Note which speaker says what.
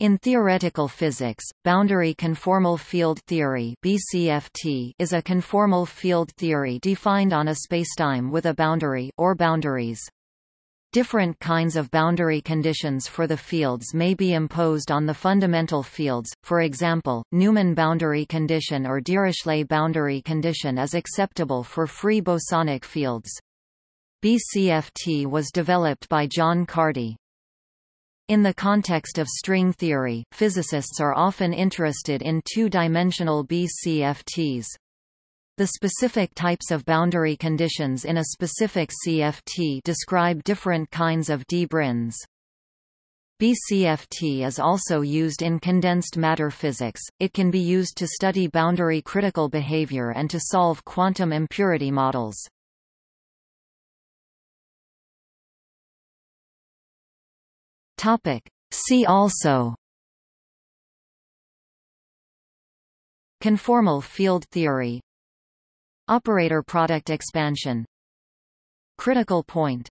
Speaker 1: In theoretical physics, boundary conformal field theory (BCFT) is a conformal field theory defined on a spacetime with a boundary or boundaries. Different kinds of boundary conditions for the fields may be imposed on the fundamental fields, for example, Neumann boundary condition or Dirichlet boundary condition is acceptable for free bosonic fields. BCFT was developed by John Cardy. In the context of string theory, physicists are often interested in two-dimensional BCFTs. The specific types of boundary conditions in a specific CFT describe different kinds of d-branes. BCFT is also used in condensed matter physics, it can be used to study boundary critical behavior and to solve quantum impurity models. Topic. See also. Conformal field theory. Operator product expansion. Critical point